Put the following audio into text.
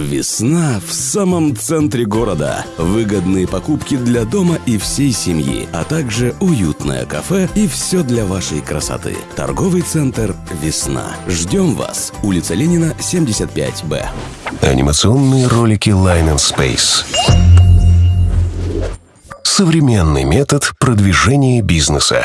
Весна в самом центре города. Выгодные покупки для дома и всей семьи, а также уютное кафе и все для вашей красоты. Торговый центр «Весна». Ждем вас. Улица Ленина, 75Б. Анимационные ролики Line and Space. Современный метод продвижения бизнеса.